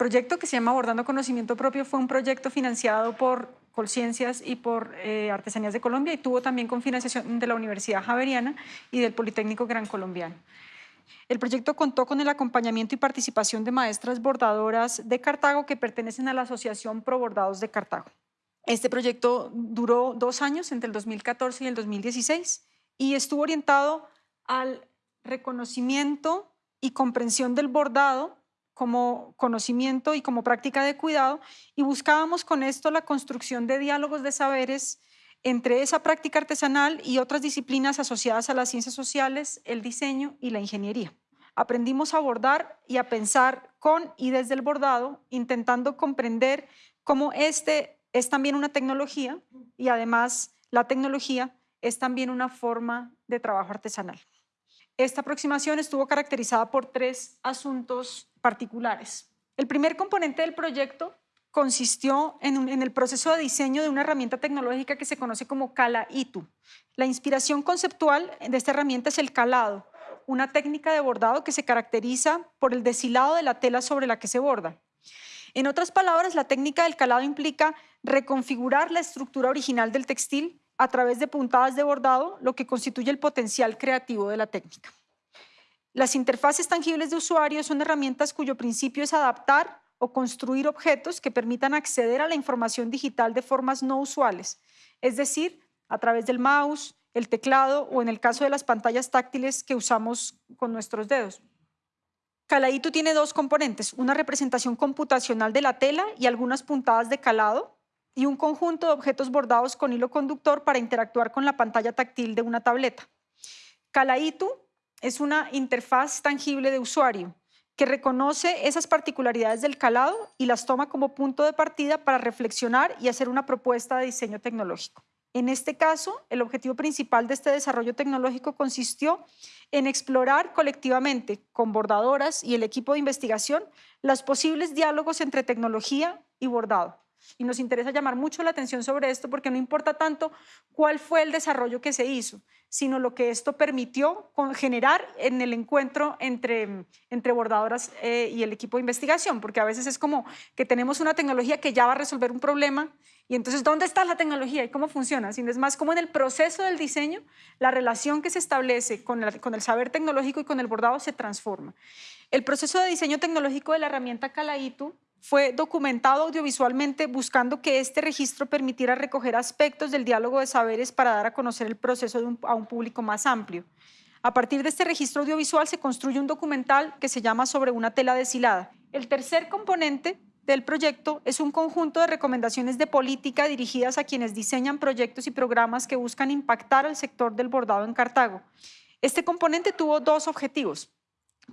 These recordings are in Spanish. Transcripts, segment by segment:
proyecto que se llama Abordando Conocimiento Propio fue un proyecto financiado por Colciencias y por eh, Artesanías de Colombia y tuvo también con financiación de la Universidad Javeriana y del Politécnico Gran Colombiano. El proyecto contó con el acompañamiento y participación de maestras bordadoras de Cartago que pertenecen a la Asociación Pro Bordados de Cartago. Este proyecto duró dos años, entre el 2014 y el 2016, y estuvo orientado al reconocimiento y comprensión del bordado como conocimiento y como práctica de cuidado, y buscábamos con esto la construcción de diálogos de saberes entre esa práctica artesanal y otras disciplinas asociadas a las ciencias sociales, el diseño y la ingeniería. Aprendimos a bordar y a pensar con y desde el bordado, intentando comprender cómo este es también una tecnología y además la tecnología es también una forma de trabajo artesanal. Esta aproximación estuvo caracterizada por tres asuntos particulares. El primer componente del proyecto consistió en, el proceso de diseño de una herramienta tecnológica que se conoce como Cala Itu. La inspiración conceptual de esta herramienta es el calado, una técnica de bordado que se caracteriza por el deshilado de la tela sobre la que se borda. En otras palabras, la técnica del calado implica reconfigurar la estructura original del textil a través de puntadas de bordado, lo que constituye el potencial creativo de la técnica. Las interfaces tangibles de usuario son herramientas cuyo principio es adaptar o construir objetos que permitan acceder a la información digital de formas no usuales, es decir, a través del mouse, el teclado o en el caso de las pantallas táctiles que usamos con nuestros dedos. Calaíto tiene dos componentes, una representación computacional de la tela y algunas puntadas de calado y un conjunto de objetos bordados con hilo conductor para interactuar con la pantalla táctil de una tableta. Calaíto es una interfaz tangible de usuario que reconoce esas particularidades del calado y las toma como punto de partida para reflexionar y hacer una propuesta de diseño tecnológico. En este caso, el objetivo principal de este desarrollo tecnológico consistió en explorar colectivamente, con bordadoras y el equipo de investigación, los posibles diálogos entre tecnología y bordado. Y nos interesa llamar mucho la atención sobre esto porque no importa tanto cuál fue el desarrollo que se hizo, sino lo que esto permitió generar en el encuentro entre, entre bordadoras eh, y el equipo de investigación, porque a veces es como que tenemos una tecnología que ya va a resolver un problema y entonces, ¿dónde está la tecnología y cómo funciona? Sino es más como en el proceso del diseño, la relación que se establece con, con el saber tecnológico y con el bordado se transforma. El proceso de diseño tecnológico de la herramienta Calaitu fue documentado audiovisualmente buscando que este registro permitiera recoger aspectos del diálogo de saberes para dar a conocer el proceso a un público más amplio. A partir de este registro audiovisual se construye un documental que se llama Sobre una tela deshilada. El tercer componente del proyecto es un conjunto de recomendaciones de política dirigidas a quienes diseñan proyectos y programas que buscan impactar al sector del bordado en Cartago. Este componente tuvo dos objetivos.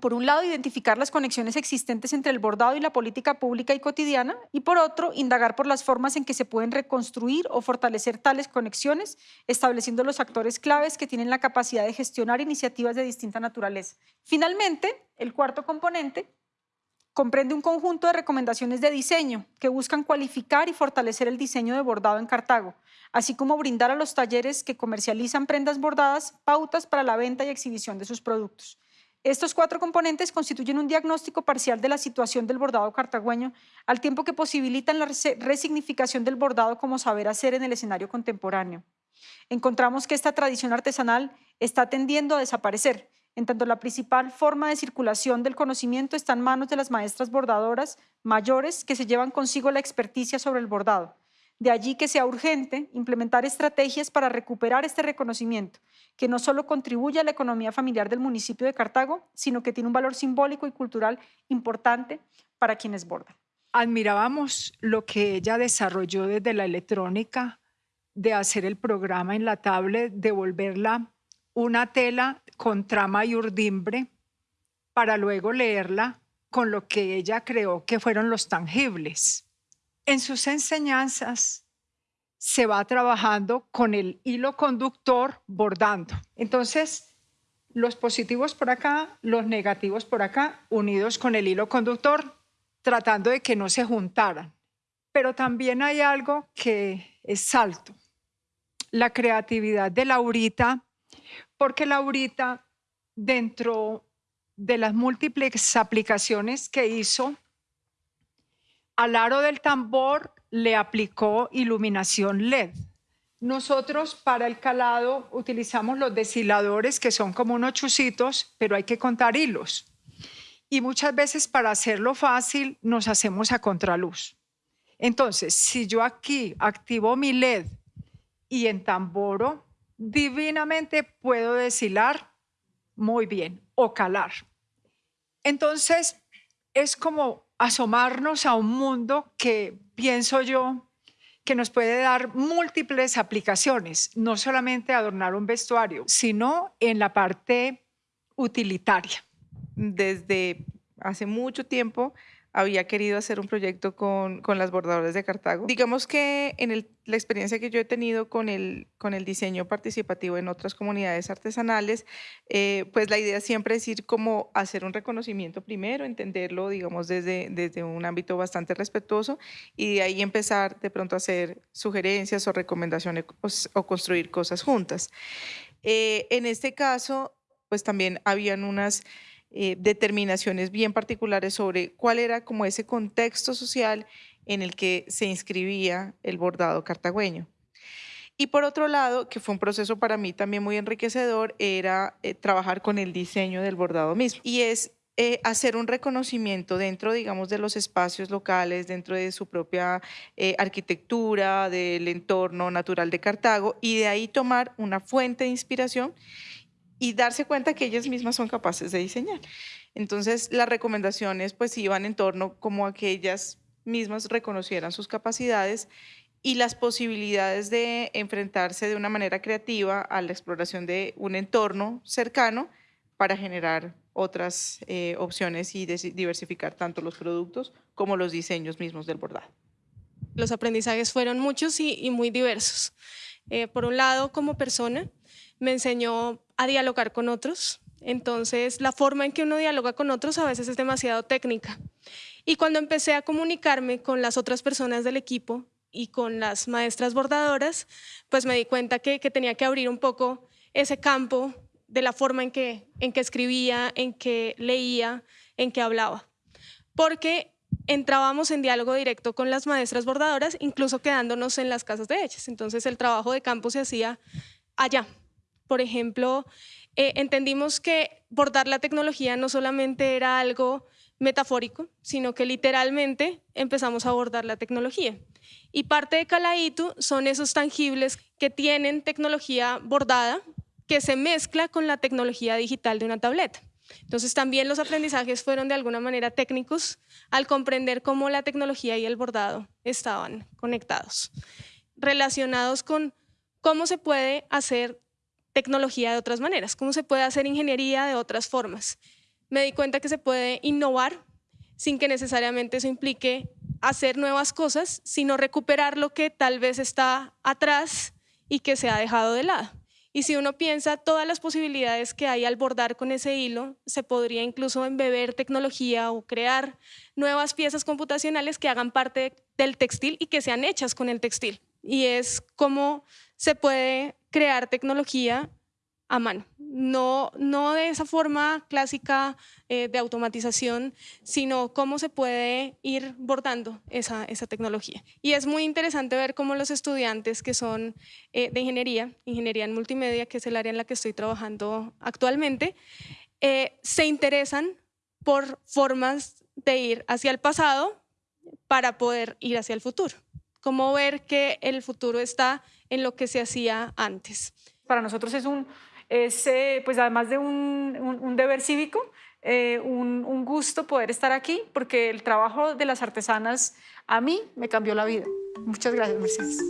Por un lado, identificar las conexiones existentes entre el bordado y la política pública y cotidiana, y por otro, indagar por las formas en que se pueden reconstruir o fortalecer tales conexiones, estableciendo los actores claves que tienen la capacidad de gestionar iniciativas de distinta naturaleza. Finalmente, el cuarto componente comprende un conjunto de recomendaciones de diseño que buscan cualificar y fortalecer el diseño de bordado en Cartago, así como brindar a los talleres que comercializan prendas bordadas pautas para la venta y exhibición de sus productos. Estos cuatro componentes constituyen un diagnóstico parcial de la situación del bordado cartagüeño, al tiempo que posibilitan la resignificación del bordado como saber hacer en el escenario contemporáneo. Encontramos que esta tradición artesanal está tendiendo a desaparecer en tanto la principal forma de circulación del conocimiento está en manos de las maestras bordadoras mayores que se llevan consigo la experticia sobre el bordado. De allí que sea urgente implementar estrategias para recuperar este reconocimiento, que no solo contribuye a la economía familiar del municipio de Cartago, sino que tiene un valor simbólico y cultural importante para quienes bordan. Admirábamos lo que ella desarrolló desde la electrónica, de hacer el programa en la tablet, de volverla una tela con trama y urdimbre para luego leerla con lo que ella creó que fueron los tangibles. En sus enseñanzas se va trabajando con el hilo conductor bordando. Entonces, los positivos por acá, los negativos por acá, unidos con el hilo conductor, tratando de que no se juntaran. Pero también hay algo que es salto. La creatividad de Laurita porque Laurita, dentro de las múltiples aplicaciones que hizo, al aro del tambor le aplicó iluminación LED. Nosotros para el calado utilizamos los deshiladores que son como unos chusitos, pero hay que contar hilos. Y muchas veces para hacerlo fácil nos hacemos a contraluz. Entonces, si yo aquí activo mi LED y en tamboro, divinamente puedo deshilar muy bien o calar. Entonces, es como asomarnos a un mundo que pienso yo que nos puede dar múltiples aplicaciones, no solamente adornar un vestuario, sino en la parte utilitaria. Desde hace mucho tiempo había querido hacer un proyecto con, con las bordadoras de Cartago. Digamos que en la experiencia que yo he tenido con el, con el diseño participativo en otras comunidades artesanales, eh, pues la idea siempre es ir como hacer un reconocimiento primero, entenderlo, digamos, desde, desde un ámbito bastante respetuoso y de ahí empezar de pronto a hacer sugerencias o recomendaciones o, construir cosas juntas. Eh, en este caso, pues también habían unas eh, determinaciones bien particulares sobre cuál era como ese contexto social en el que se inscribía el bordado cartagüeño. Y por otro lado, que fue un proceso para mí también muy enriquecedor, era eh, trabajar con el diseño del bordado mismo. Y es eh, hacer un reconocimiento dentro, digamos, de los espacios locales, dentro de su propia arquitectura, del entorno natural de Cartago, y de ahí tomar una fuente de inspiración y darse cuenta que ellas mismas son capaces de diseñar. Entonces, las recomendaciones pues iban en torno como a que ellas mismas reconocieran sus capacidades y las posibilidades de enfrentarse de una manera creativa a la exploración de un entorno cercano para generar otras eh, opciones y diversificar tanto los productos como los diseños mismos del bordado. Los aprendizajes fueron muchos y, muy diversos. Eh, por un lado, como persona, me enseñó a dialogar con otros. Entonces, la forma en que uno dialoga con otros a veces es demasiado técnica. Y cuando empecé a comunicarme con las otras personas del equipo y con las maestras bordadoras, pues me di cuenta que, tenía que abrir un poco ese campo de la forma en que, en que escribía, en que leía, en que hablaba. Porque entrábamos en diálogo directo con las maestras bordadoras, incluso quedándonos en las casas de ellas. Entonces el trabajo de campo se hacía allá, por ejemplo, eh, entendimos que bordar la tecnología no solamente era algo metafórico, sino que literalmente empezamos a abordar la tecnología. Y parte de Calaitu son esos tangibles que tienen tecnología bordada que se mezcla con la tecnología digital de una tableta. Entonces también los aprendizajes fueron de alguna manera técnicos al comprender cómo la tecnología y el bordado estaban conectados, relacionados con cómo se puede hacer tecnología de otras maneras, cómo se puede hacer ingeniería de otras formas. Me di cuenta que se puede innovar sin que necesariamente eso implique hacer nuevas cosas, sino recuperar lo que tal vez está atrás y que se ha dejado de lado. Y si uno piensa todas las posibilidades que hay al bordar con ese hilo, se podría incluso embeber tecnología o crear nuevas piezas computacionales que hagan parte del textil y que sean hechas con el textil. Y es como se puede crear tecnología a mano, no, no de esa forma clásica eh, de automatización, sino cómo se puede ir bordando esa, esa, tecnología. Y es muy interesante ver cómo los estudiantes que son eh, de ingeniería, ingeniería en multimedia, que es el área en la que estoy trabajando actualmente, eh, se interesan por formas de ir hacia el pasado para poder ir hacia el futuro. Cómo ver que el futuro está en lo que se hacía antes. Para nosotros es un, es, eh, pues además de un, deber cívico, eh, un, un gusto poder estar aquí porque el trabajo de las artesanas a mí me cambió la vida. Muchas gracias, Mercedes.